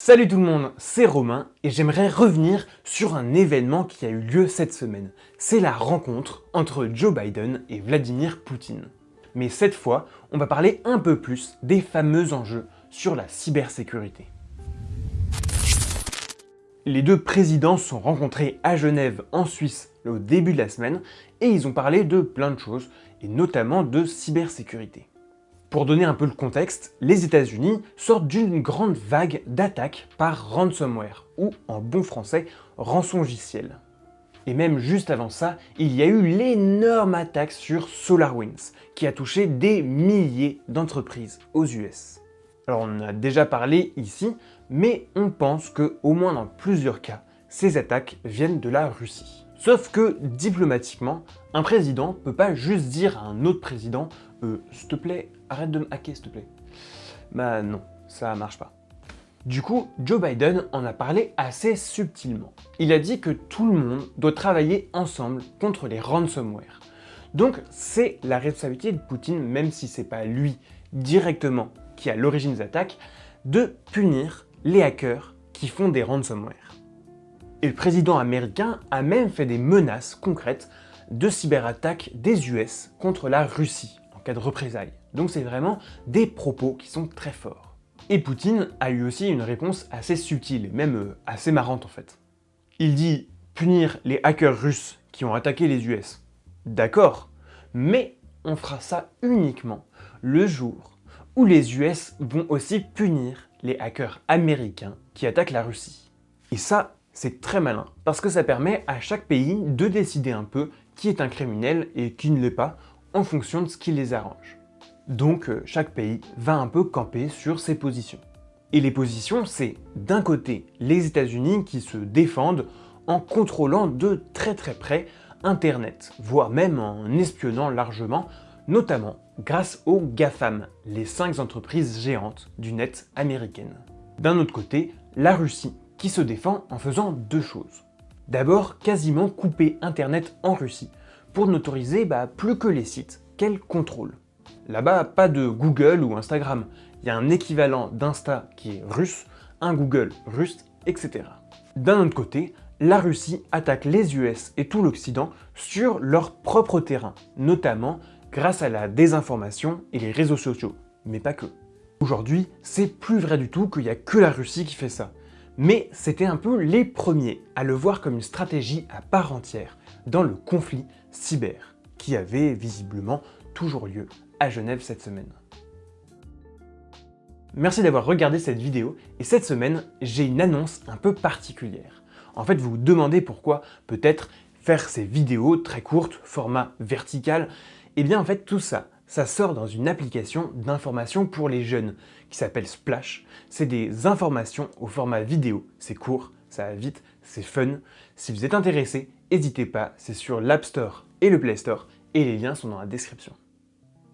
Salut tout le monde, c'est Romain et j'aimerais revenir sur un événement qui a eu lieu cette semaine. C'est la rencontre entre Joe Biden et Vladimir Poutine. Mais cette fois, on va parler un peu plus des fameux enjeux sur la cybersécurité. Les deux présidents se sont rencontrés à Genève en Suisse au début de la semaine et ils ont parlé de plein de choses et notamment de cybersécurité. Pour donner un peu le contexte, les États-Unis sortent d'une grande vague d'attaques par ransomware, ou en bon français, rançongiciel. Et même juste avant ça, il y a eu l'énorme attaque sur SolarWinds, qui a touché des milliers d'entreprises aux US. Alors on en a déjà parlé ici, mais on pense que, au moins dans plusieurs cas, ces attaques viennent de la Russie. Sauf que, diplomatiquement, un président peut pas juste dire à un autre président euh, « s'il te plaît, arrête de me hacker s'il te plaît ». Bah non, ça marche pas. Du coup, Joe Biden en a parlé assez subtilement. Il a dit que tout le monde doit travailler ensemble contre les ransomware. Donc c'est la responsabilité de Poutine, même si c'est pas lui directement qui a l'origine des attaques, de punir les hackers qui font des ransomware. Et le président américain a même fait des menaces concrètes de cyberattaques des US contre la Russie en cas de représailles. Donc c'est vraiment des propos qui sont très forts. Et Poutine a eu aussi une réponse assez subtile, et même euh, assez marrante en fait. Il dit punir les hackers russes qui ont attaqué les US. D'accord, mais on fera ça uniquement le jour où les US vont aussi punir les hackers américains qui attaquent la Russie. Et ça, c'est très malin, parce que ça permet à chaque pays de décider un peu qui est un criminel et qui ne l'est pas, en fonction de ce qui les arrange. Donc euh, chaque pays va un peu camper sur ses positions. Et les positions, c'est d'un côté les États-Unis qui se défendent en contrôlant de très très près Internet, voire même en espionnant largement, notamment grâce aux GAFAM, les 5 entreprises géantes du net américaines. D'un autre côté, la Russie qui se défend en faisant deux choses. D'abord, quasiment couper Internet en Russie, pour n'autoriser bah, plus que les sites qu'elle contrôle. Là-bas, pas de Google ou Instagram, il y a un équivalent d'Insta qui est russe, un Google russe, etc. D'un autre côté, la Russie attaque les US et tout l'Occident sur leur propre terrain, notamment grâce à la désinformation et les réseaux sociaux, mais pas que. Aujourd'hui, c'est plus vrai du tout qu'il n'y a que la Russie qui fait ça mais c'était un peu les premiers à le voir comme une stratégie à part entière dans le conflit cyber, qui avait visiblement toujours lieu à Genève cette semaine. Merci d'avoir regardé cette vidéo, et cette semaine, j'ai une annonce un peu particulière. En fait, vous vous demandez pourquoi peut-être faire ces vidéos très courtes, format vertical, et eh bien en fait tout ça, ça sort dans une application d'information pour les jeunes qui s'appelle Splash. C'est des informations au format vidéo. C'est court, ça va vite, c'est fun. Si vous êtes intéressé, n'hésitez pas, c'est sur l'App Store et le Play Store et les liens sont dans la description.